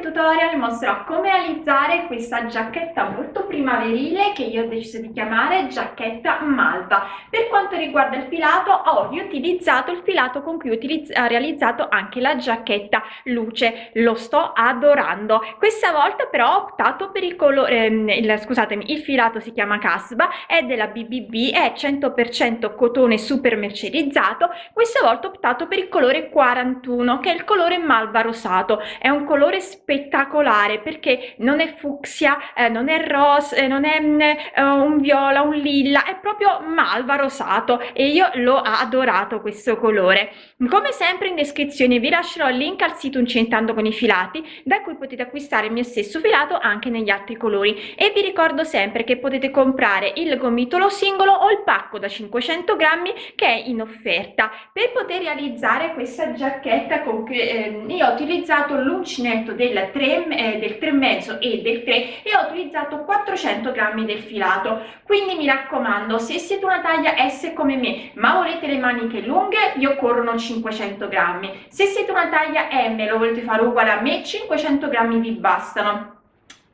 tutorial mostrerò come realizzare questa giacchetta molto primaverile che io ho deciso di chiamare giacchetta malva. Per quanto riguarda il filato ho riutilizzato il filato con cui ho realizzato anche la giacchetta luce, lo sto adorando. Questa volta però ho optato per il colore, eh, scusatemi, il filato si chiama Casba, è della BBB, è 100% cotone super mercerizzato, questa volta ho optato per il colore 41 che è il colore malva rosato, è un colore spettacolare perché non è fucsia, eh, non è rosa, eh, non è mm, eh, un viola, un lilla, è proprio malva rosato e io l'ho adorato questo colore. Come sempre in descrizione vi lascerò il link al sito Incentando con i filati da cui potete acquistare il mio stesso filato anche negli altri colori e vi ricordo sempre che potete comprare il gomitolo singolo o il pacco da 500 grammi che è in offerta. Per poter realizzare questa giacchetta con cui eh, io ho utilizzato l'uncinetto del 3, eh, del 3,5 e del 3 e ho utilizzato 400 grammi del filato. Quindi mi raccomando se siete una taglia S come me ma volete le maniche lunghe vi occorrono 500 grammi. Se siete una taglia M lo volete fare uguale a me 500 grammi vi bastano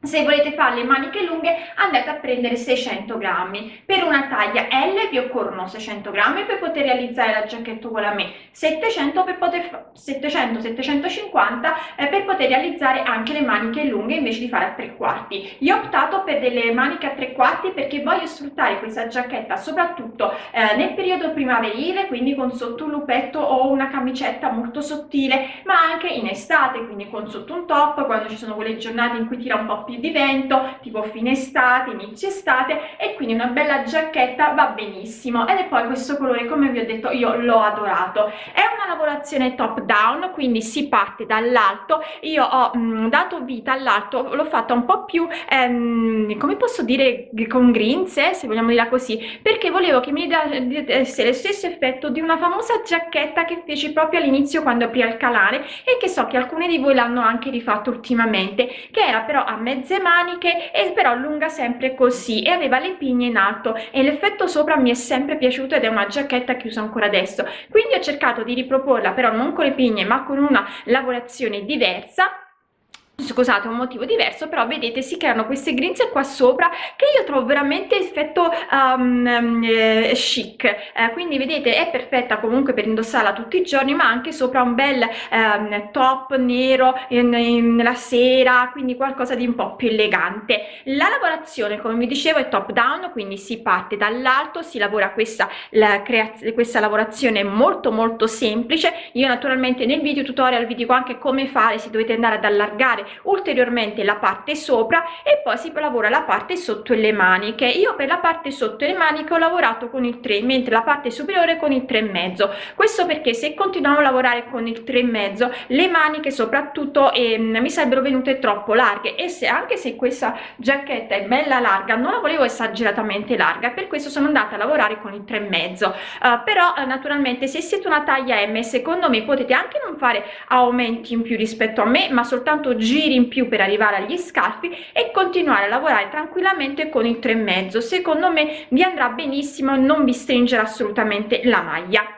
se volete fare le maniche lunghe andate a prendere 600 grammi. Per una taglia L vi occorrono 600 grammi per poter realizzare la giacchetta uguale a me 700 per poter 700 750 eh, per poter realizzare anche le maniche lunghe invece di fare a tre quarti. Io ho optato per delle maniche a tre quarti perché voglio sfruttare questa giacchetta soprattutto eh, nel periodo primaverile quindi con sotto un lupetto o una camicetta molto sottile ma anche in estate quindi con sotto un top quando ci sono quelle giornate in cui tira un po' più di vento tipo fine estate inizio estate e quindi una bella giacchetta va benissimo. Ed è poi questo colore come vi ho detto io l'ho adorato. È una lavorazione top down quindi si parte dall'alto. Io ho mh, mm, dato vita all'alto l'ho fatta un po più ehm, come posso dire con grinze se vogliamo dire così perché volevo che mi desse lo stesso effetto di una famosa giacchetta che feci proprio all'inizio quando aprì il canale e che so che alcuni di voi l'hanno anche rifatto ultimamente che era però a mezzo mezze maniche e però lunga sempre così e aveva le pigne in alto e l'effetto sopra mi è sempre piaciuto ed è una giacchetta che uso ancora adesso. Quindi ho cercato di riproporla però non con le pigne ma con una lavorazione diversa scusate un motivo diverso però vedete si creano queste grinze qua sopra che io trovo veramente effetto um, eh, chic. Eh, quindi vedete è perfetta comunque per indossarla tutti i giorni ma anche sopra un bel um, top nero in, in, la sera quindi qualcosa di un po più elegante. La lavorazione come vi dicevo è top down quindi si parte dall'alto si lavora questa la questa lavorazione molto molto semplice. Io naturalmente nel video tutorial vi dico anche come fare se dovete andare ad allargare ulteriormente la parte sopra e poi si lavora la parte sotto le maniche. Io per la parte sotto le maniche ho lavorato con il 3 mentre la parte superiore con il 3 e mezzo. Questo perché se continuiamo a lavorare con il 3 e mezzo le maniche soprattutto eh, mi sarebbero venute troppo larghe. E se anche se questa giacchetta è bella larga non la volevo esageratamente larga per questo sono andata a lavorare con il 3 e mezzo. Uh, però uh, naturalmente se siete una taglia m secondo me potete anche non fare aumenti in più rispetto a me ma soltanto girare giri in più per arrivare agli scalfi e continuare a lavorare tranquillamente con il 3 e mezzo. Secondo me vi andrà benissimo non vi stringerà assolutamente la maglia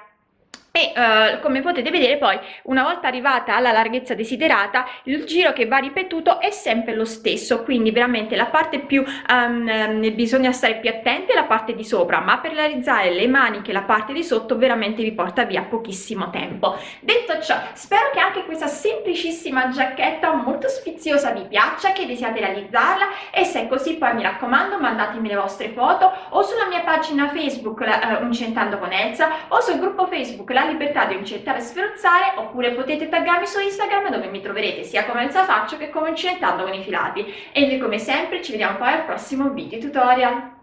e uh, come potete vedere poi una volta arrivata alla larghezza desiderata il giro che va ripetuto è sempre lo stesso. Quindi veramente la parte più um, bisogna stare più attenti alla parte di sopra ma per realizzare le maniche la parte di sotto veramente vi porta via pochissimo tempo. Detto ciò spero che anche questa semplicissima giacchetta molto sfiziosa vi piaccia che desiate realizzarla. E se è così poi mi raccomando mandatemi le vostre foto o sulla mia pagina facebook uh, Uncentando con Elsa o sul gruppo facebook la libertà di incettare e sferzare oppure potete taggarmi su Instagram dove mi troverete sia come Elsa Faccio che come Incentando con i filati. E noi come sempre ci vediamo poi al prossimo video tutorial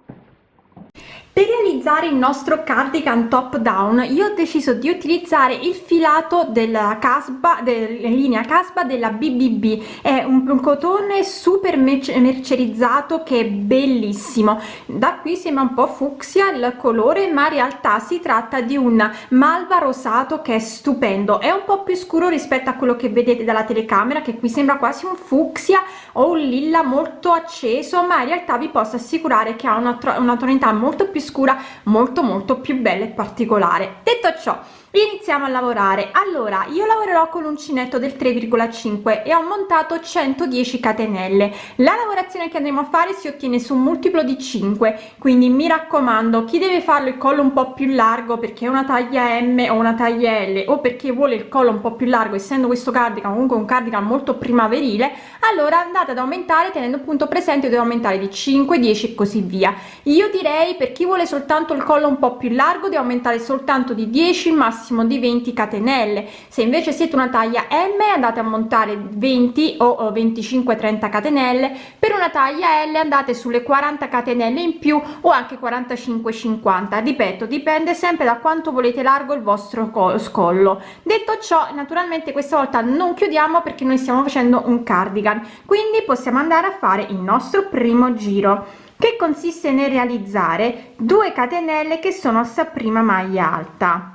per realizzare il nostro cardigan top down io ho deciso di utilizzare il filato della casba della linea casba della bbb è un, un cotone super mercerizzato che è bellissimo. Da qui sembra un po fucsia il colore ma in realtà si tratta di un malva rosato che è stupendo. È un po più scuro rispetto a quello che vedete dalla telecamera che qui sembra quasi un fucsia o un lilla molto acceso ma in realtà vi posso assicurare che ha una, una tonalità molto più scura molto molto più bella e particolare. Detto ciò iniziamo a lavorare. Allora io lavorerò con l'uncinetto del 3,5 e ho montato 110 catenelle. La lavorazione che andremo a fare si ottiene su un multiplo di 5 quindi mi raccomando chi deve farlo il collo un po più largo perché è una taglia m o una taglia l o perché vuole il collo un po più largo essendo questo cardigan comunque un cardigan molto primaverile allora andate ad aumentare tenendo appunto presente devo aumentare di 5 10 e così via. Io direi per chi vuole soltanto il collo un po più largo di aumentare soltanto di 10 massimo di 20 catenelle. Se invece siete una taglia m andate a montare 20 o 25 30 catenelle. Per una taglia l andate sulle 40 catenelle in più o anche 45 50 ripeto dipende sempre da quanto volete largo il vostro scollo. Detto ciò naturalmente questa volta non chiudiamo perché noi stiamo facendo un cardigan. Quindi possiamo andare a fare il nostro primo giro che consiste nel realizzare 2 catenelle che sono sta prima maglia alta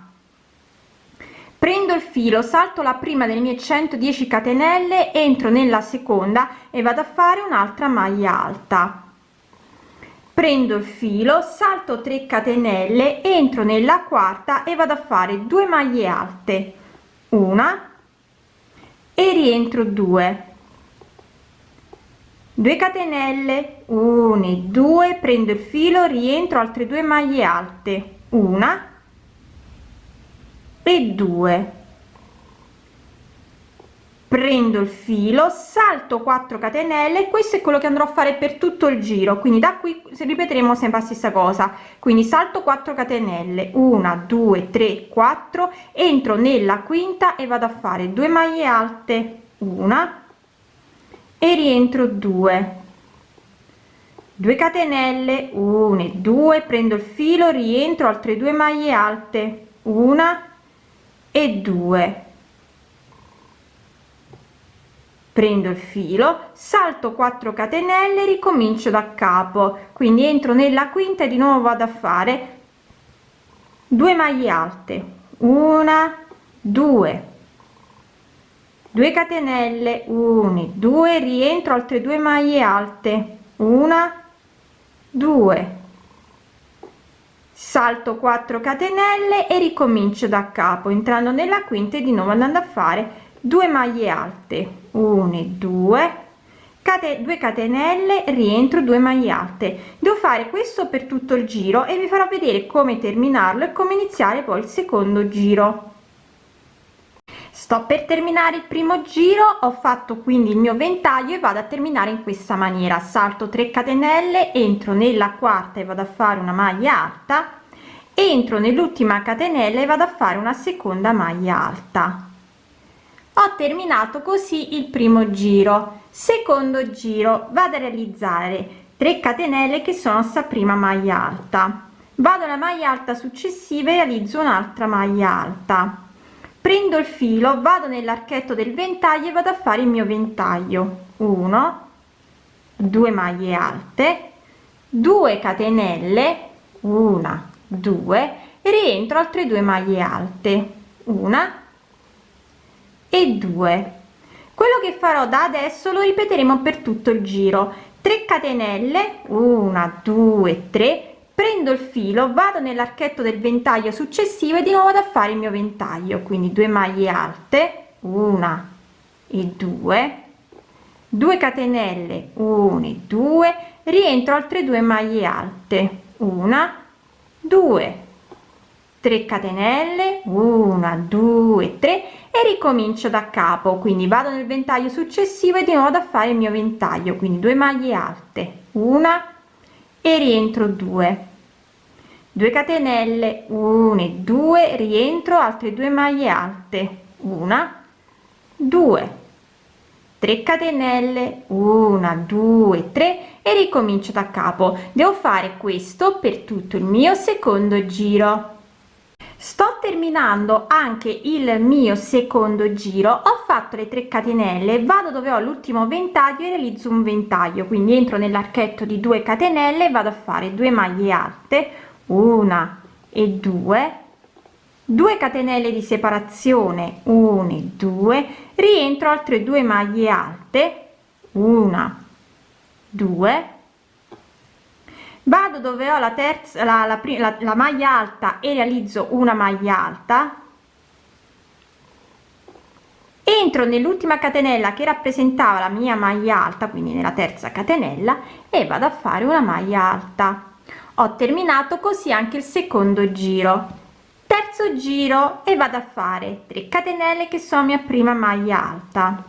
prendo il filo salto la prima delle mie 110 catenelle entro nella seconda e vado a fare un'altra maglia alta. Prendo il filo salto 3 catenelle entro nella quarta e vado a fare 2 maglie alte. Una e rientro 2 2 catenelle 1 e 2 prendo il filo rientro altre due maglie alte. Una e 2 prendo il filo salto 4 catenelle questo è quello che andrò a fare per tutto il giro. Quindi da qui ripeteremo sempre la stessa cosa. Quindi salto 4 catenelle 1 2 3 4 entro nella quinta e vado a fare 2 maglie alte una e rientro 2 2 catenelle 1 e 2 prendo il filo rientro altre due maglie alte una e 2 prendo il filo salto 4 catenelle ricomincio da capo. Quindi entro nella quinta e di nuovo vado a fare 2 maglie alte. Una 2 2 catenelle 1 2 rientro altre due maglie alte. Una 2 salto 4 catenelle e ricomincio da capo entrando nella quinta e di nuovo andando a fare 2 maglie alte. 1 2 cate 2 catenelle rientro 2 maglie alte. Devo fare questo per tutto il giro e vi farò vedere come terminarlo e come iniziare poi il secondo giro sto per terminare il primo giro ho fatto quindi il mio ventaglio e vado a terminare in questa maniera. Salto 3 catenelle entro nella quarta e vado a fare una maglia alta entro nell'ultima catenella e vado a fare una seconda maglia alta. Ho terminato così il primo giro. Secondo giro vado a realizzare 3 catenelle che sono sta prima maglia alta. Vado alla maglia alta successiva e realizzo un'altra maglia alta prendo il filo vado nell'archetto del ventaglio e vado a fare il mio ventaglio. 1 2 maglie alte 2 catenelle 1 2 rientro altre due maglie alte una e 2 quello che farò da adesso lo ripeteremo per tutto il giro. 3 catenelle 1 2 3 prendo il filo vado nell'archetto del ventaglio successivo e di nuovo da fare il mio ventaglio. Quindi 2 maglie alte una e 2 2 catenelle 1 e 2 rientro altre due maglie alte una 2 3 catenelle 1 2 3 e ricomincio da capo. Quindi vado nel ventaglio successivo e di nuovo da fare il mio ventaglio. Quindi 2 maglie alte una e rientro 2 2 catenelle 1 e 2 rientro altre due maglie alte una 2 3 catenelle 1 2 3 e ricomincio da capo. Devo fare questo per tutto il mio secondo giro. Sto terminando anche il mio secondo giro. Ho fatto le 3 catenelle vado dove ho l'ultimo ventaglio e realizzo un ventaglio. Quindi entro nell'archetto di 2 catenelle vado a fare 2 maglie alte una e due. 2 catenelle di separazione. 1 e 2 rientro altre due maglie alte. Una 2 vado dove ho la terza la, la, la, la maglia alta e realizzo una maglia alta. Entro nell'ultima catenella che rappresentava la mia maglia alta quindi nella terza catenella e vado a fare una maglia alta ho terminato così anche il secondo giro. Terzo giro e vado a fare 3 catenelle che sono mia prima maglia alta.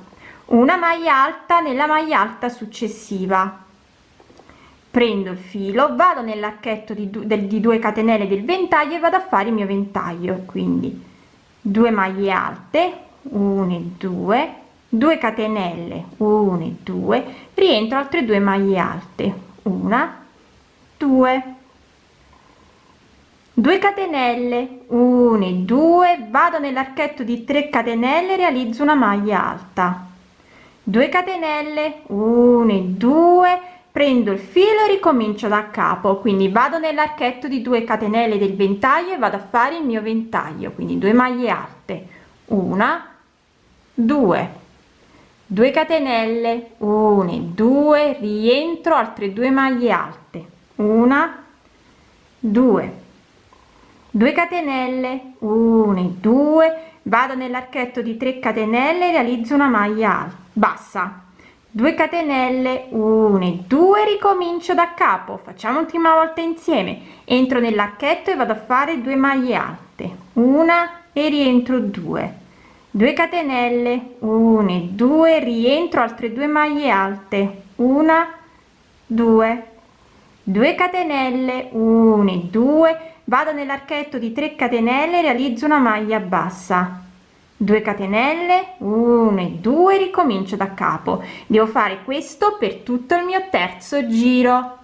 Una maglia alta nella maglia alta successiva. Prendo il filo vado nell'archetto di, del, di 2 catenelle del ventaglio e vado a fare il mio ventaglio. Quindi 2 maglie alte 1 e 2 2 catenelle 1 e 2 rientro altre due maglie alte. Una 2 2 catenelle 1 e 2 vado nell'archetto di 3 catenelle realizzo una maglia alta. 2 catenelle 1 e 2 prendo il filo e ricomincio da capo. Quindi vado nell'archetto di 2 catenelle del ventaglio e vado a fare il mio ventaglio. Quindi 2 maglie alte. Una 2 2 catenelle 1 2 rientro altre due maglie alte. Una 2 2 catenelle 1 2 vado nell'archetto di 3 catenelle realizzo una maglia bassa. 2 catenelle 1 2 ricomincio da capo facciamo l'ultima volta insieme. Entro nell'archetto e vado a fare 2 maglie alte una e rientro 2 2 catenelle 1 2 rientro altre due maglie alte una 2 2 catenelle 1 2 vado nell'archetto di 3 catenelle realizzo una maglia bassa. 2 catenelle 1 e 2 ricomincio da capo. Devo fare questo per tutto il mio terzo giro.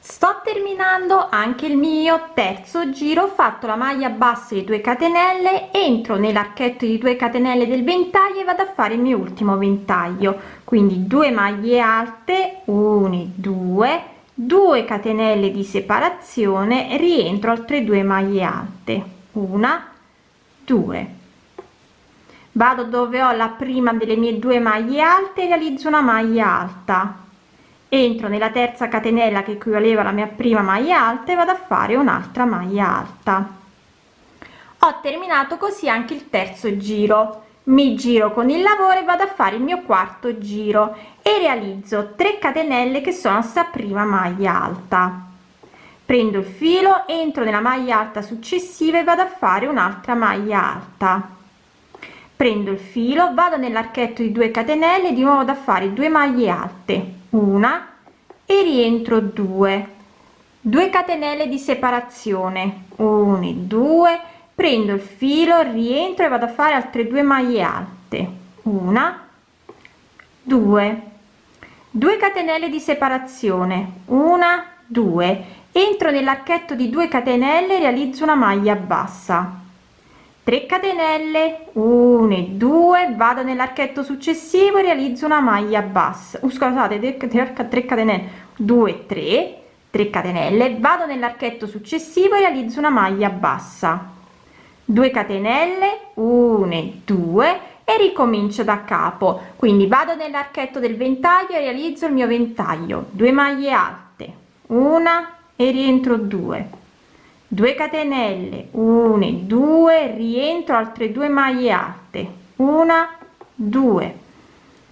Sto terminando anche il mio terzo giro ho fatto la maglia bassa di 2 catenelle entro nell'archetto di 2 catenelle del ventaglio e vado a fare il mio ultimo ventaglio. Quindi 2 maglie alte 1 2 2 catenelle di separazione rientro altre due maglie alte. Una 2 vado dove ho la prima delle mie due maglie alte realizzo una maglia alta. Entro nella terza catenella che equivaleva alla mia prima maglia alta e vado a fare un'altra maglia alta. Ho terminato così anche il terzo giro mi giro con il lavoro e vado a fare il mio quarto giro e realizzo 3 catenelle che sono sta prima maglia alta. Prendo il filo entro nella maglia alta successiva e vado a fare un'altra maglia alta. Prendo il filo vado nell'archetto di 2 catenelle di nuovo da fare 2 maglie alte una e rientro 2 2 catenelle di separazione 1 2 prendo il filo rientro e vado a fare altre due maglie alte. Una 2 2 catenelle di separazione. Una 2 entro nell'archetto di 2 catenelle realizzo una maglia bassa. 3 catenelle. 1 2 vado nell'archetto successivo e realizzo una maglia bassa. Uh, scusate 3 catenelle. 2 3 3 catenelle. Vado nell'archetto successivo e realizzo una maglia bassa 2 catenelle 1 2 e ricomincio da capo. Quindi vado nell'archetto del ventaglio e realizzo il mio ventaglio. 2 maglie alte una e rientro 2 2 catenelle 1 2 rientro altre due maglie alte una 2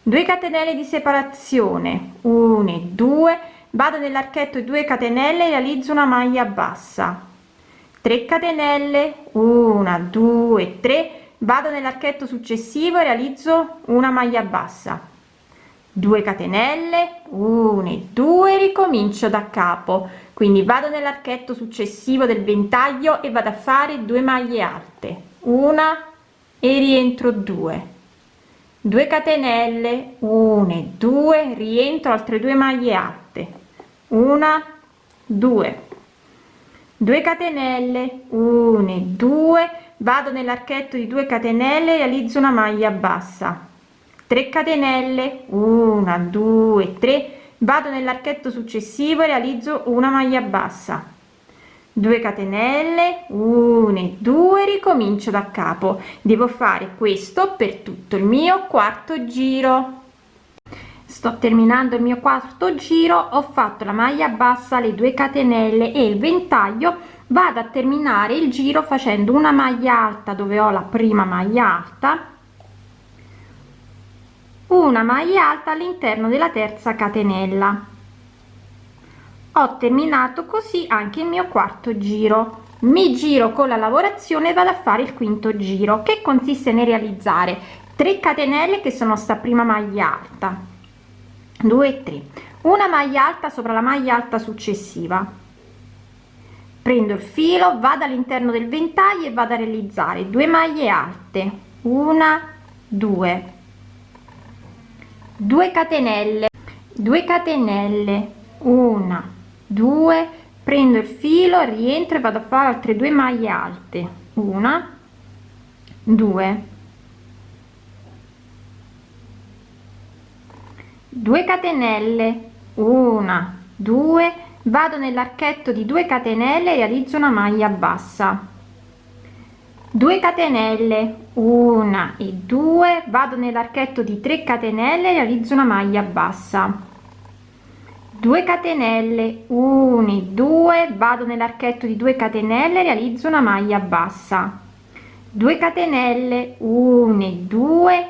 2 catenelle di separazione 1 2 vado nell'archetto 2 catenelle realizzo una maglia bassa 3 catenelle 1 2 3 vado nell'archetto successivo e realizzo una maglia bassa. 2 catenelle 1 2 ricomincio da capo. Quindi vado nell'archetto successivo del ventaglio e vado a fare 2 maglie alte. Una e rientro 2 2 catenelle 1 2 rientro altre due maglie alte. Una 2 2 catenelle 1 2 vado nell'archetto di 2 catenelle realizzo una maglia bassa. 3 catenelle 1 2 3 vado nell'archetto successivo e realizzo una maglia bassa. 2 catenelle 1 2 ricomincio da capo. Devo fare questo per tutto il mio quarto giro sto terminando il mio quarto giro ho fatto la maglia bassa le 2 catenelle e il ventaglio. Vado a terminare il giro facendo una maglia alta dove ho la prima maglia alta. Una maglia alta all'interno della terza catenella. Ho terminato così anche il mio quarto giro. Mi giro con la lavorazione vado a fare il quinto giro che consiste nel realizzare 3 catenelle che sono sta prima maglia alta 2 3 una maglia alta sopra la maglia alta successiva. Prendo il filo vado all'interno del ventaglio e vado a realizzare due maglie alte. Una due. 2 catenelle. 2 catenelle. Una 2 prendo il filo rientro e vado a fare altre due maglie alte. Una 2 2 catenelle. Una 2 vado nell'archetto di 2 catenelle e realizzo una maglia bassa. 2 catenelle. Una e 2 vado nell'archetto di 3 catenelle e realizzo una maglia bassa. 2 catenelle. 1 2 vado nell'archetto di 2 catenelle realizzo una maglia bassa. 2 catenelle. 1 2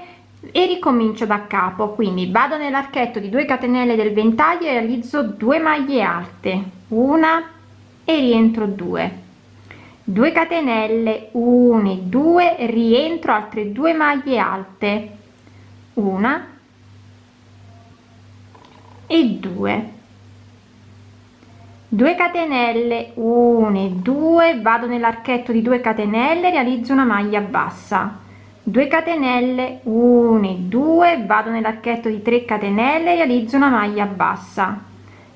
e ricomincio da capo quindi vado nell'archetto di 2 catenelle del ventaglio e realizzo 2 maglie alte una e rientro 2 2 catenelle 1 2 rientro altre 2 maglie alte una e 2 2 catenelle 1 2 vado nell'archetto di 2 catenelle realizzo una maglia bassa 2 catenelle 1 2 vado nell'archetto di 3 catenelle realizzo una maglia bassa.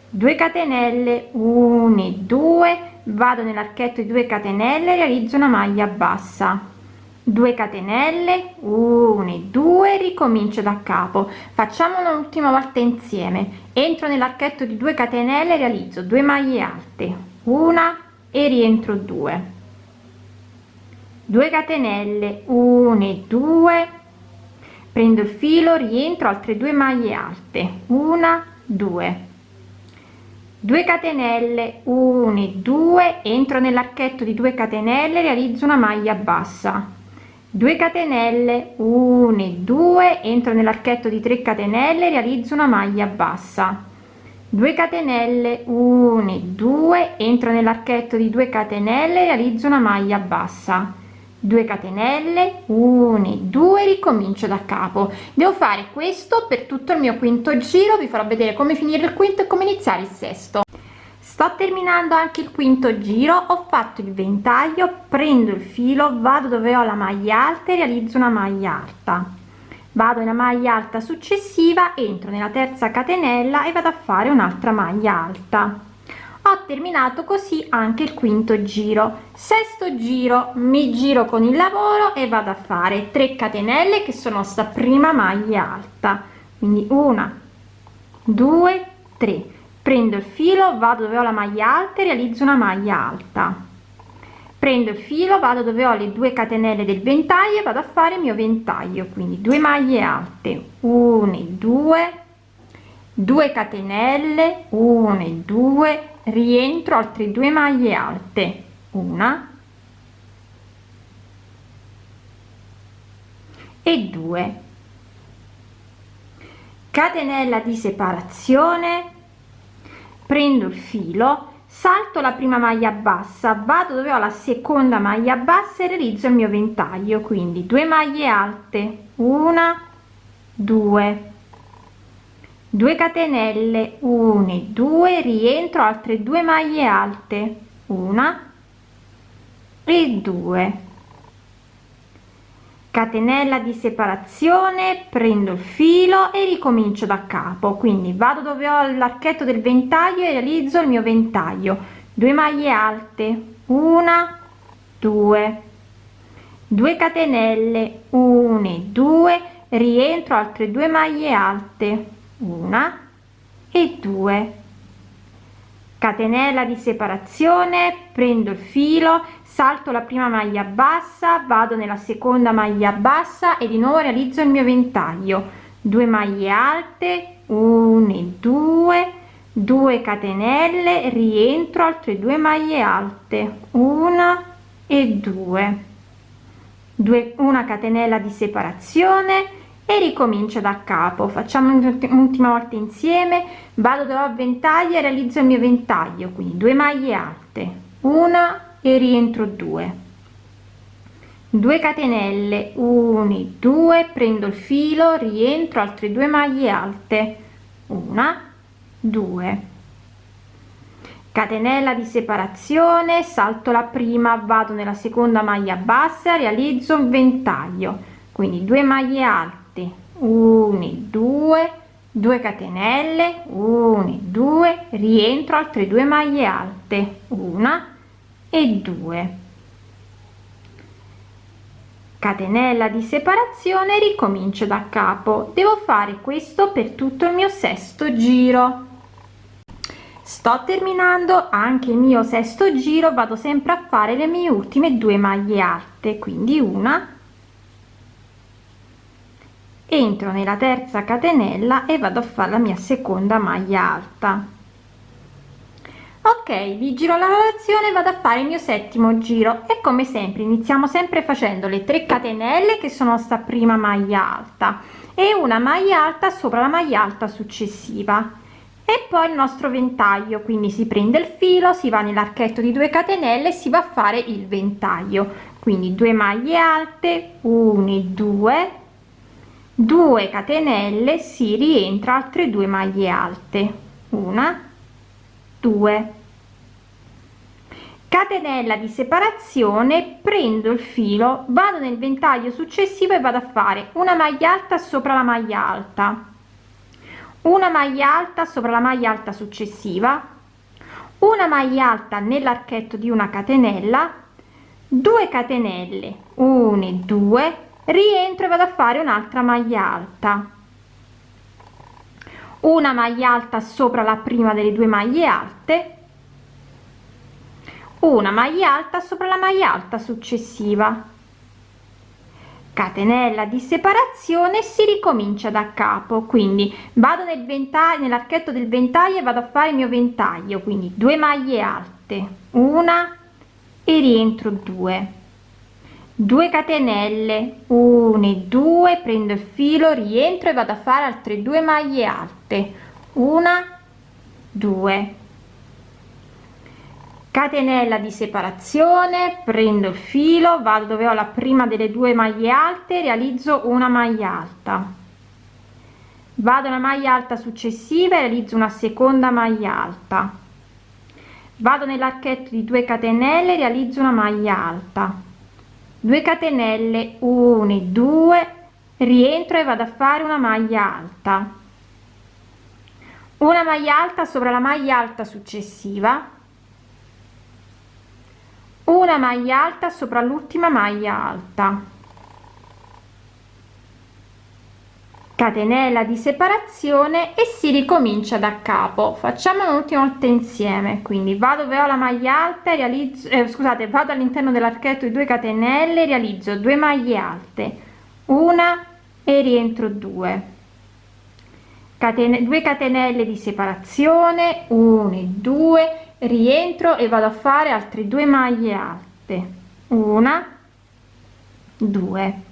2 catenelle 1 2 vado nell'archetto di 2 catenelle realizzo una maglia bassa. 2 catenelle 1 2 ricomincio da capo. Facciamo un'ultima volta insieme. Entro nell'archetto di 2 catenelle realizzo 2 maglie alte. Una e rientro 2 2 catenelle 1 2 prendo il filo rientro altre due maglie alte. Una 2 2 catenelle 1 2 entro nell'archetto di 2 catenelle realizzo una maglia bassa. 2 catenelle 1 2 entro nell'archetto di 3 catenelle realizzo una maglia bassa. 2 catenelle 1 2 entro nell'archetto di 2 catenelle realizzo una maglia bassa 2 catenelle 1 2 ricomincio da capo. Devo fare questo per tutto il mio quinto giro vi farò vedere come finire il quinto e come iniziare il sesto. Sto terminando anche il quinto giro ho fatto il ventaglio prendo il filo vado dove ho la maglia alta e realizzo una maglia alta. Vado nella maglia alta successiva entro nella terza catenella e vado a fare un'altra maglia alta ho terminato così anche il quinto giro. Sesto giro mi giro con il lavoro e vado a fare 3 catenelle che sono sta prima maglia alta. Quindi una due tre. Prendo il filo vado dove ho la maglia alta e realizzo una maglia alta. Prendo il filo vado dove ho le due catenelle del ventaglio e vado a fare il mio ventaglio. Quindi due maglie alte 1 2 2 catenelle 1 2 rientro altre due maglie alte. Una. E 2 catenella di separazione. Prendo il filo salto la prima maglia bassa vado dove ho la seconda maglia bassa e realizzo il mio ventaglio quindi due maglie alte. Una due 2 catenelle 1 2 rientro altre due maglie alte. Una e 2 catenella di separazione prendo il filo e ricomincio da capo. Quindi vado dove ho l'archetto del ventaglio e realizzo il mio ventaglio. 2 maglie alte. Una 2 2 catenelle 1 2 rientro altre due maglie alte una e 2 catenella di separazione prendo il filo salto la prima maglia bassa vado nella seconda maglia bassa e di nuovo realizzo il mio ventaglio. 2 maglie alte 1 2 2 catenelle rientro altre due maglie alte. Una e due. 2 una catenella di separazione e ricomincio da capo. Facciamo un'ultima volta insieme. Vado dove ho ventaglio e realizzo il mio ventaglio. Quindi 2 maglie alte. Una e rientro 2 2 catenelle 1 2 prendo il filo rientro altre due maglie alte. Una 2 catenella di separazione salto la prima vado nella seconda maglia bassa realizzo un ventaglio. Quindi 2 maglie alte 1 2 2 catenelle 1 2 rientro altre due maglie alte una e 2 catenella di separazione ricomincio da capo. Devo fare questo per tutto il mio sesto giro. Sto terminando anche il mio sesto giro vado sempre a fare le mie ultime due maglie alte quindi una entro nella terza catenella e vado a fare la mia seconda maglia alta. Ok vi giro la lavorazione vado a fare il mio settimo giro. E come sempre iniziamo sempre facendo le 3 catenelle che sono sta prima maglia alta e una maglia alta sopra la maglia alta successiva. E poi il nostro ventaglio quindi si prende il filo si va nell'archetto di 2 catenelle e si va a fare il ventaglio. Quindi 2 maglie alte 1 2 2 catenelle si rientra altre due maglie alte. Una 2 catenella di separazione prendo il filo vado nel ventaglio successivo e vado a fare una maglia alta sopra la maglia alta. Una maglia alta sopra la maglia alta successiva. Una maglia alta nell'archetto di una catenella. 2 catenelle 1 2 rientro e vado a fare un'altra maglia alta. Una maglia alta sopra la prima delle due maglie alte. Una maglia alta sopra la maglia alta successiva. Catenella di separazione si ricomincia da capo quindi vado nel ventaglio nell'archetto del ventaglio e vado a fare il mio ventaglio quindi due maglie alte una e rientro 2 2 catenelle 1 2 prendo il filo rientro e vado a fare altre due maglie alte. Una 2 catenella di separazione prendo il filo vado dove ho la prima delle due maglie alte realizzo una maglia alta. Vado una maglia alta successiva e realizzo una seconda maglia alta. Vado nell'archetto di 2 catenelle realizzo una maglia alta 2 catenelle 1 2 rientro e vado a fare una maglia alta. Una maglia alta sopra la maglia alta successiva. Una maglia alta sopra l'ultima maglia alta catenella di separazione e si ricomincia da capo. Facciamo un'ultima volta insieme quindi vado dove ho la maglia alta e realizzo eh, scusate vado all'interno dell'archetto di 2 catenelle realizzo 2 maglie alte. Una e rientro 2 catene 2 catenelle di separazione 1 2 rientro e vado a fare altre due maglie alte. Una 2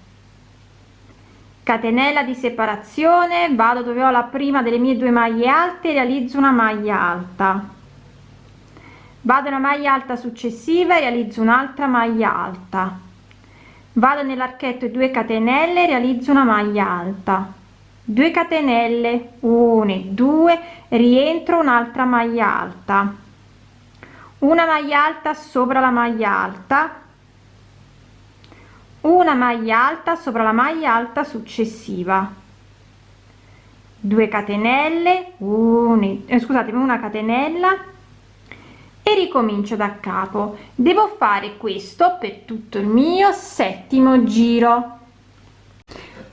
catenella di separazione vado dove ho la prima delle mie due maglie alte realizzo una maglia alta. Vado una maglia alta successiva e realizzo un'altra maglia alta. Vado nell'archetto 2 catenelle realizzo una maglia alta. 2 catenelle 1 2 rientro un'altra maglia alta. Una maglia alta sopra la maglia alta una maglia alta sopra la maglia alta successiva. 2 catenelle 1 eh, scusatemi una catenella e ricomincio da capo. Devo fare questo per tutto il mio settimo giro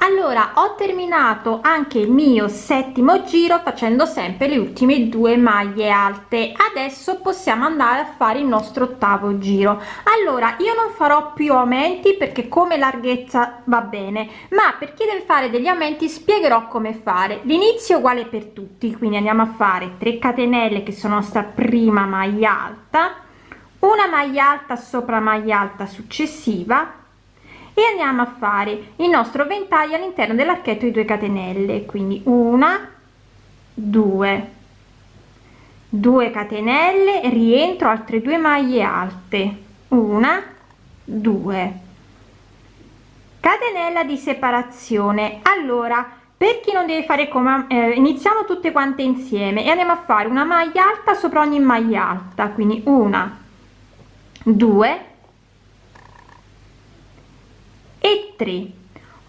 allora ho terminato anche il mio settimo giro facendo sempre le ultime due maglie alte. Adesso possiamo andare a fare il nostro ottavo giro. Allora io non farò più aumenti perché come larghezza va bene ma per chi deve fare degli aumenti spiegherò come fare. L'inizio uguale per tutti quindi andiamo a fare 3 catenelle che sono sta prima maglia alta una maglia alta sopra maglia alta successiva e andiamo a fare il nostro ventaglio all'interno dell'archetto di 2 catenelle. Quindi una due. 2 catenelle rientro altre due maglie alte. Una 2 catenella di separazione. Allora per chi non deve fare come eh, iniziamo tutte quante insieme e andiamo a fare una maglia alta sopra ogni maglia alta. Quindi una 2 e 3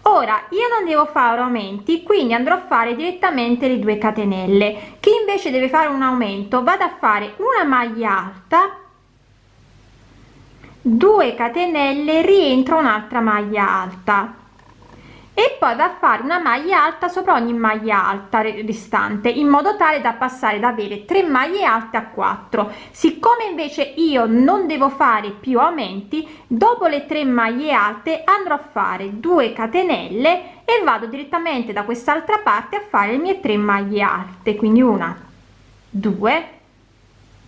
ora io non devo fare aumenti quindi andrò a fare direttamente le due catenelle. Chi invece deve fare un aumento vado a fare una maglia alta 2 catenelle rientra un'altra maglia alta e poi va a fare una maglia alta sopra ogni maglia alta restante in modo tale da passare da avere 3 maglie alte a 4 siccome invece io non devo fare più aumenti dopo le 3 maglie alte andrò a fare 2 catenelle e vado direttamente da quest'altra parte a fare le mie 3 maglie alte. Quindi una 2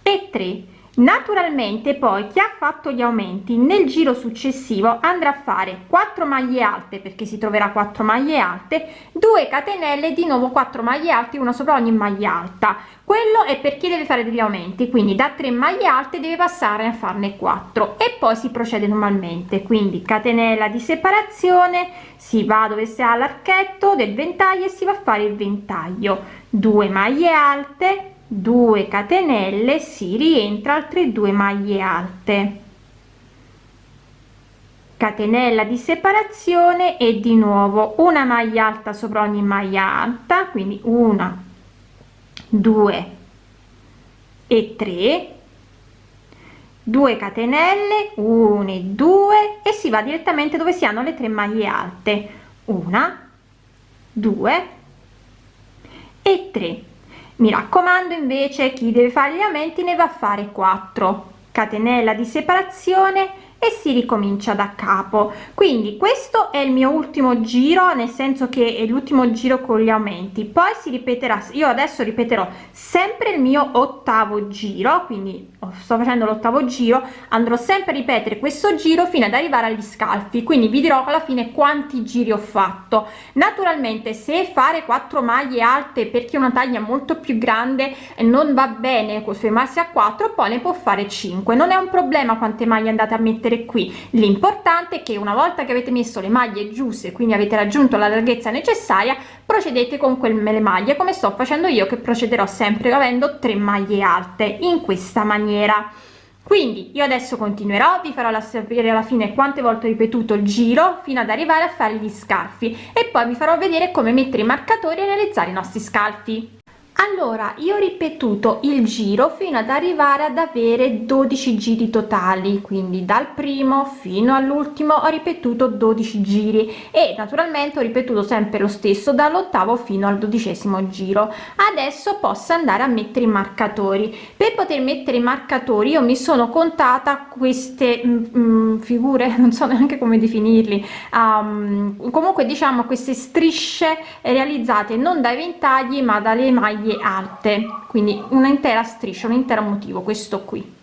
e 3 naturalmente poi chi ha fatto gli aumenti nel giro successivo andrà a fare 4 maglie alte perché si troverà 4 maglie alte 2 catenelle di nuovo 4 maglie alte una sopra ogni maglia alta. Quello è per chi deve fare degli aumenti quindi da 3 maglie alte deve passare a farne 4 e poi si procede normalmente. Quindi catenella di separazione si va dove si ha l'archetto del ventaglio e si va a fare il ventaglio. 2 maglie alte 2 catenelle si rientra altre due maglie alte. Catenella di separazione e di nuovo una maglia alta sopra ogni maglia alta quindi una due e 3 2 catenelle 1 e 2 e si va direttamente dove si hanno le tre maglie alte. Una 2 e 3 mi raccomando invece chi deve fare gli aumenti ne va a fare 4 catenella di separazione e si ricomincia da capo. Quindi questo è il mio ultimo giro nel senso che è l'ultimo giro con gli aumenti. Poi si ripeterà io adesso ripeterò sempre il mio ottavo giro quindi sto facendo l'ottavo giro andrò sempre a ripetere questo giro fino ad arrivare agli scalfi. Quindi vi dirò alla fine quanti giri ho fatto. Naturalmente se fare 4 maglie alte perché una taglia molto più grande non va bene fermarsi a 4 poi ne può fare 5 non è un problema quante maglie andate a mettere mettere qui. L'importante è che una volta che avete messo le maglie giuste quindi avete raggiunto la larghezza necessaria procedete con quelle maglie come sto facendo io che procederò sempre avendo tre maglie alte in questa maniera. Quindi io adesso continuerò vi farò la sapere alla fine quante volte ho ripetuto il giro fino ad arrivare a fare gli scalfi e poi vi farò vedere come mettere i marcatori e realizzare i nostri scalfi allora io ho ripetuto il giro fino ad arrivare ad avere 12 giri totali quindi dal primo fino all'ultimo ho ripetuto 12 giri e naturalmente ho ripetuto sempre lo stesso dall'ottavo fino al dodicesimo giro. Adesso posso andare a mettere i marcatori. Per poter mettere i marcatori io mi sono contata queste mm, mm figure non so neanche come definirli um, comunque diciamo queste strisce realizzate non dai ventagli ma dalle maglie maglie alte quindi una intera striscia un intero motivo questo qui.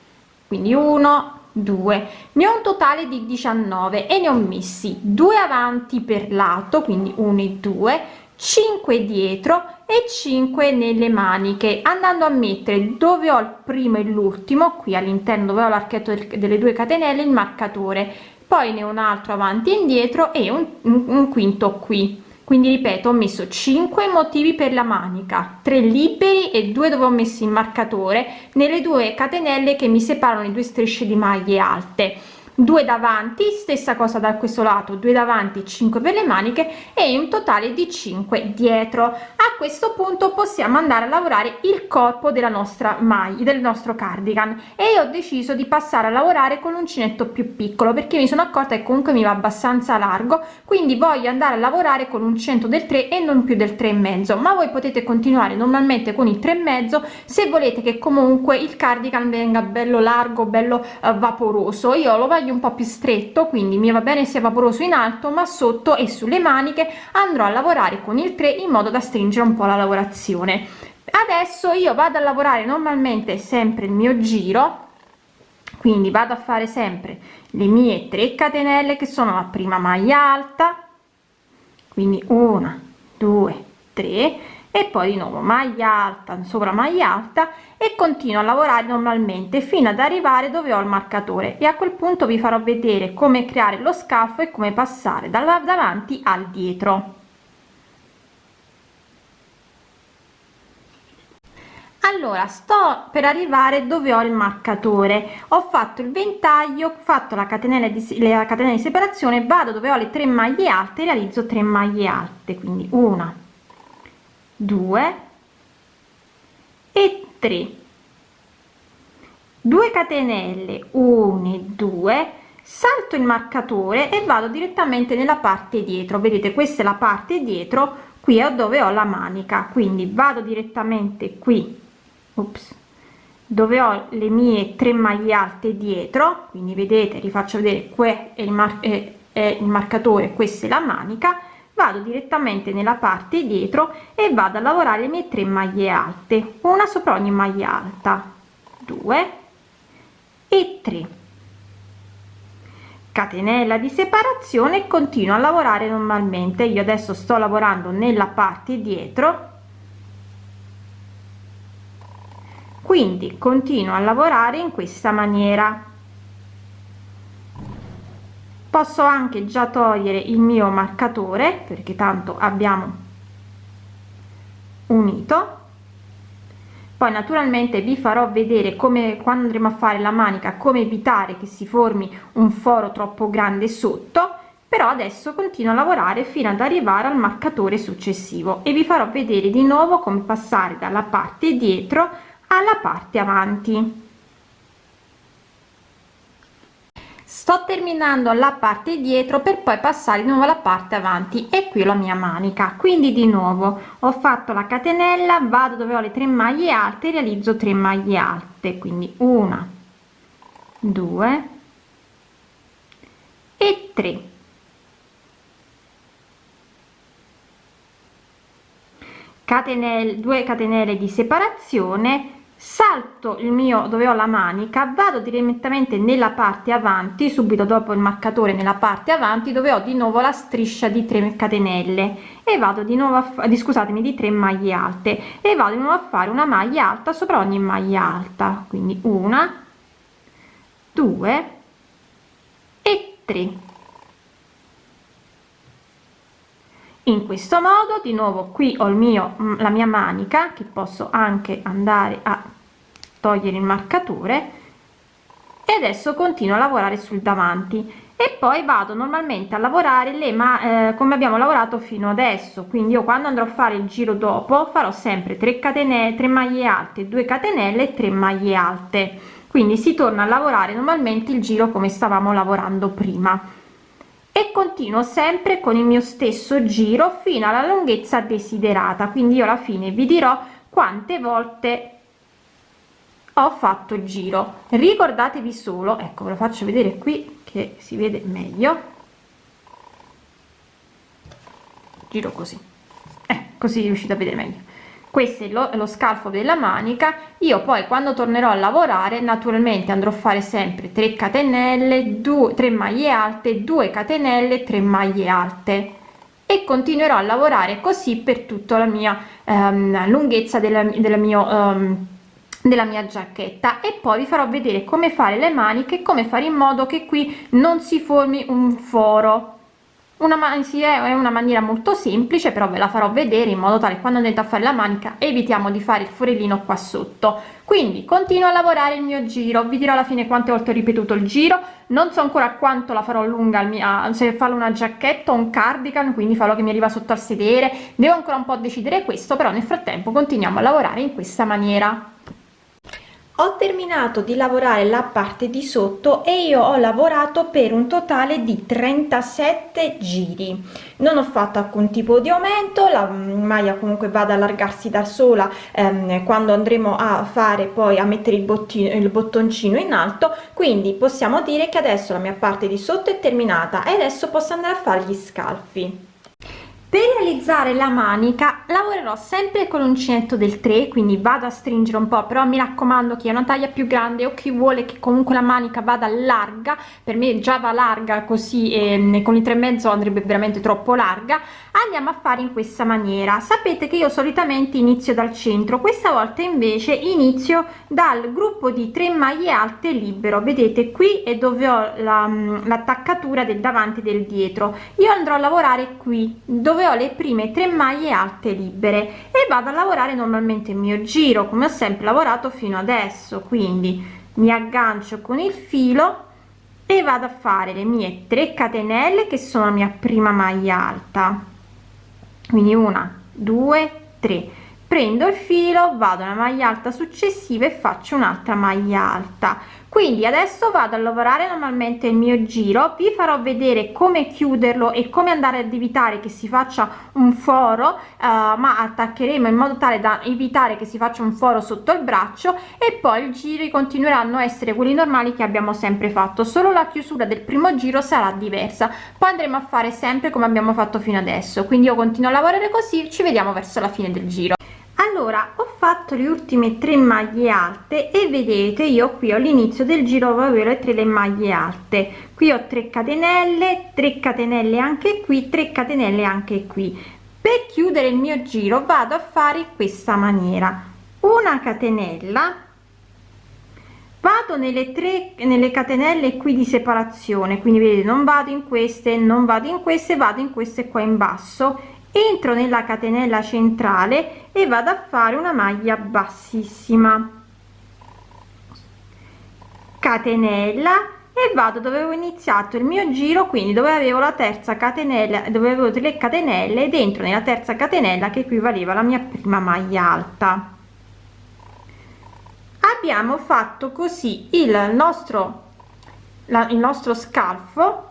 Quindi 1 2 ne ho un totale di 19 e ne ho messi due avanti per lato quindi 1 e 2 5 dietro e 5 nelle maniche andando a mettere dove ho il primo e l'ultimo qui all'interno dove ho l'archetto delle due catenelle il marcatore poi ne ho un altro avanti e indietro e un, un quinto qui quindi ripeto ho messo 5 motivi per la manica 3 liberi e 2 dove ho messo il marcatore nelle due catenelle che mi separano le due strisce di maglie alte 2 davanti stessa cosa da questo lato 2 davanti 5 per le maniche e un totale di 5 dietro. A questo punto possiamo andare a lavorare il corpo della nostra maglia del nostro cardigan. E ho deciso di passare a lavorare con l'uncinetto più piccolo perché mi sono accorta che comunque mi va abbastanza largo. Quindi voglio andare a lavorare con un centro del 3 e non più del 3 e mezzo. Ma voi potete continuare normalmente con il 3 e mezzo se volete che comunque il cardigan venga bello largo bello uh, vaporoso. Io lo voglio taglio un po più stretto quindi mi va bene sia vaporoso in alto ma sotto e sulle maniche andrò a lavorare con il 3 in modo da stringere un po la lavorazione. Adesso io vado a lavorare normalmente sempre il mio giro quindi vado a fare sempre le mie 3 catenelle che sono la prima maglia alta quindi una due tre e poi di nuovo maglia alta sopra maglia alta e continuo a lavorare normalmente fino ad arrivare dove ho il marcatore. E a quel punto vi farò vedere come creare lo scalfo e come passare dalla davanti al dietro. Allora sto per arrivare dove ho il marcatore. Ho fatto il ventaglio fatto la catenella di la catena di separazione vado dove ho le tre maglie alte realizzo 3 maglie alte quindi una due e 3 2 catenelle 1 e 2 salto il marcatore e vado direttamente nella parte dietro. Vedete questa è la parte dietro qui è dove ho la manica. Quindi vado direttamente qui Ops. dove ho le mie tre maglie alte dietro. Quindi vedete rifaccio vedere qui è il, mar è, è il marcatore questa è la manica vado direttamente nella parte dietro e vado a lavorare le mie tre maglie alte una sopra ogni maglia alta. 2 e 3 catenella di separazione continuo a lavorare normalmente. Io adesso sto lavorando nella parte dietro. Quindi continuo a lavorare in questa maniera posso anche già togliere il mio marcatore perché tanto abbiamo unito. Poi naturalmente vi farò vedere come quando andremo a fare la manica come evitare che si formi un foro troppo grande sotto. Però adesso continuo a lavorare fino ad arrivare al marcatore successivo. E vi farò vedere di nuovo come passare dalla parte dietro alla parte avanti sto terminando la parte dietro per poi passare di nuovo alla parte avanti e qui la mia manica. Quindi di nuovo ho fatto la catenella vado dove ho le tre maglie alte realizzo 3 maglie alte. Quindi una due e 3 catenelle 2 catenelle di separazione salto il mio dove ho la manica vado direttamente nella parte avanti subito dopo il marcatore nella parte avanti dove ho di nuovo la striscia di 3 catenelle. E vado di nuovo a di scusatemi di 3 maglie alte. E vado di nuovo a fare una maglia alta sopra ogni maglia alta. Quindi una due e 3 in questo modo di nuovo qui ho il mio la mia manica che posso anche andare a togliere il marcatore e adesso continuo a lavorare sul davanti. E poi vado normalmente a lavorare le ma eh, come abbiamo lavorato fino adesso. Quindi io quando andrò a fare il giro dopo farò sempre 3 catenelle 3 maglie alte 2 catenelle 3 maglie alte. Quindi si torna a lavorare normalmente il giro come stavamo lavorando prima e continuo sempre con il mio stesso giro fino alla lunghezza desiderata. Quindi io alla fine vi dirò quante volte ho fatto il giro. Ricordatevi solo ecco ve lo faccio vedere qui che si vede meglio. Giro così. Eh, così riuscite a vedere meglio questo è lo, lo scalfo della manica. Io poi quando tornerò a lavorare naturalmente andrò a fare sempre 3 catenelle 2 3 maglie alte 2 catenelle 3 maglie alte. E continuerò a lavorare così per tutta la mia um, lunghezza della, della mio um, della mia giacchetta. E poi vi farò vedere come fare le maniche come fare in modo che qui non si formi un foro una sì, è una maniera molto semplice però ve la farò vedere in modo tale quando andate a fare la manica evitiamo di fare il forellino qua sotto. Quindi continuo a lavorare il mio giro. Vi dirò alla fine quante volte ho ripetuto il giro. Non so ancora quanto la farò lunga al se farò una giacchetta o un cardigan quindi farò che mi arriva sotto al sedere. Devo ancora un po' decidere questo però nel frattempo continuiamo a lavorare in questa maniera ho terminato di lavorare la parte di sotto e io ho lavorato per un totale di 37 giri. Non ho fatto alcun tipo di aumento la maglia comunque va ad allargarsi da sola ehm, quando andremo a fare poi a mettere il bottino il bottoncino in alto. Quindi possiamo dire che adesso la mia parte di sotto è terminata e adesso posso andare a fare gli scalfi per realizzare la manica lavorerò sempre con l'uncinetto del 3 quindi vado a stringere un po però mi raccomando che è una taglia più grande o chi vuole che comunque la manica vada larga per me già va larga così e con i tre e mezzo andrebbe veramente troppo larga andiamo a fare in questa maniera. Sapete che io solitamente inizio dal centro questa volta invece inizio dal gruppo di 3 maglie alte libero. Vedete qui è dove ho l'attaccatura la, del davanti del dietro. Io andrò a lavorare qui dove ho le prime tre maglie alte libere e vado a lavorare normalmente il mio giro come ho sempre lavorato fino adesso. Quindi mi aggancio con il filo e vado a fare le mie 3 catenelle che sono la mia prima maglia alta. Quindi una due tre. Prendo il filo vado alla maglia alta successiva e faccio un'altra maglia alta quindi adesso vado a lavorare normalmente il mio giro vi farò vedere come chiuderlo e come andare ad evitare che si faccia un foro uh, ma attaccheremo in modo tale da evitare che si faccia un foro sotto il braccio e poi i giri continueranno a essere quelli normali che abbiamo sempre fatto. Solo la chiusura del primo giro sarà diversa. Poi andremo a fare sempre come abbiamo fatto fino adesso. Quindi io continuo a lavorare così ci vediamo verso la fine del giro allora ho fatto le ultime tre maglie alte e vedete io qui all'inizio del giro avevo le tre le maglie alte. Qui ho 3 catenelle 3 catenelle anche qui 3 catenelle anche qui. Per chiudere il mio giro vado a fare in questa maniera. Una catenella vado nelle tre nelle catenelle qui di separazione quindi vedete non vado in queste non vado in queste vado in queste qua in basso entro nella catenella centrale e vado a fare una maglia bassissima. Catenella e vado dove avevo iniziato il mio giro quindi dove avevo la terza catenella dove avevo tre catenelle dentro nella terza catenella che equivaleva la mia prima maglia alta. Abbiamo fatto così il nostro la, il nostro scalfo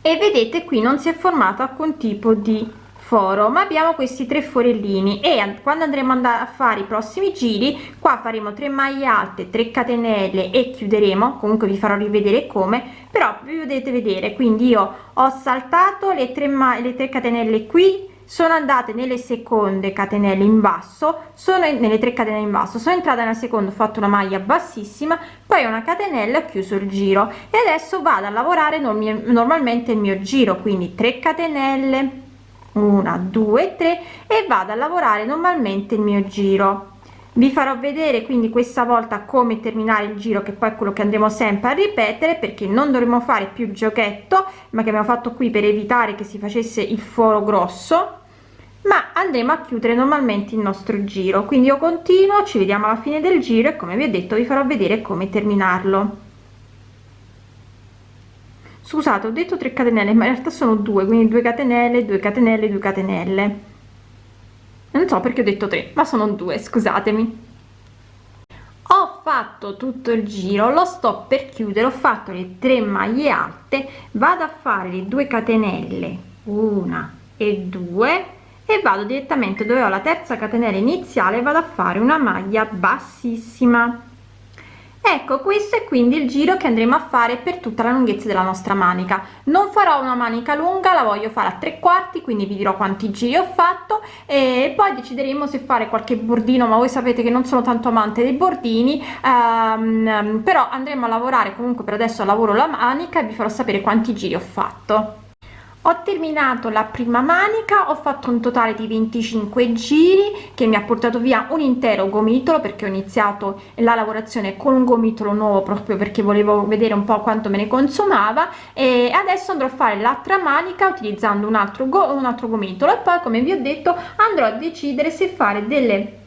e vedete qui non si è formato alcun tipo di foro ma abbiamo questi tre forellini e quando andremo a fare i prossimi giri qua faremo 3 maglie alte 3 catenelle e chiuderemo comunque vi farò rivedere come però vi potete vedere quindi io ho saltato le 3 le 3 catenelle qui sono andate nelle seconde catenelle in basso sono nelle 3 catenelle in basso sono entrata nella seconda ho fatto una maglia bassissima poi una catenella ho chiuso il giro e adesso vado a lavorare normalmente il mio giro quindi 3 catenelle una due tre e vado a lavorare normalmente il mio giro. Vi farò vedere quindi questa volta come terminare il giro che poi è quello che andremo sempre a ripetere perché non dovremo fare più giochetto ma che abbiamo fatto qui per evitare che si facesse il foro grosso ma andremo a chiudere normalmente il nostro giro. Quindi io continuo ci vediamo alla fine del giro e come vi ho detto vi farò vedere come terminarlo scusate ho detto 3 catenelle ma in realtà sono due quindi 2 catenelle 2 catenelle 2 catenelle. Non so perché ho detto 3 ma sono due scusatemi. Ho fatto tutto il giro lo sto per chiudere ho fatto le 3 maglie alte vado a fare le 2 catenelle una e due e vado direttamente dove ho la terza catenella iniziale vado a fare una maglia bassissima ecco questo è quindi il giro che andremo a fare per tutta la lunghezza della nostra manica. Non farò una manica lunga la voglio fare a tre quarti quindi vi dirò quanti giri ho fatto. E poi decideremo se fare qualche bordino ma voi sapete che non sono tanto amante dei bordini. Ehm, però andremo a lavorare comunque per adesso lavoro la manica e vi farò sapere quanti giri ho fatto ho terminato la prima manica ho fatto un totale di 25 giri che mi ha portato via un intero gomitolo perché ho iniziato la lavorazione con un gomitolo nuovo proprio perché volevo vedere un po quanto me ne consumava e adesso andrò a fare l'altra manica utilizzando un altro go un altro gomitolo. E poi come vi ho detto andrò a decidere se fare delle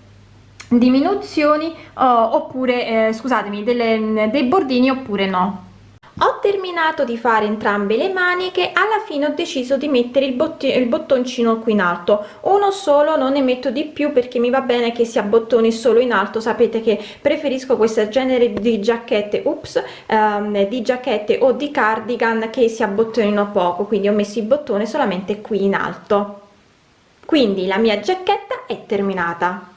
diminuzioni oh, oppure eh, scusatemi delle, dei bordini oppure no ho terminato di fare entrambe le maniche alla fine ho deciso di mettere il, il bottoncino qui in alto. Uno solo non ne metto di più perché mi va bene che sia bottoni solo in alto. Sapete che preferisco questo genere di giacchette ups ehm, di giacchette o di cardigan che si abbottonino poco. Quindi ho messo il bottone solamente qui in alto. Quindi la mia giacchetta è terminata